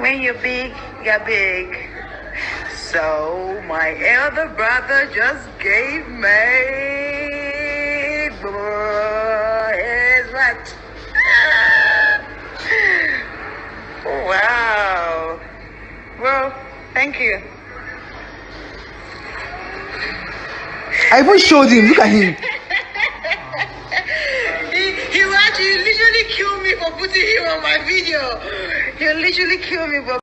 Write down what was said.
when you're big, you're big. So my elder brother just gave me his what? wow. Well, thank you. I even showed him. Look at him. he, he will actually literally kill me for my video. He'll literally kill me for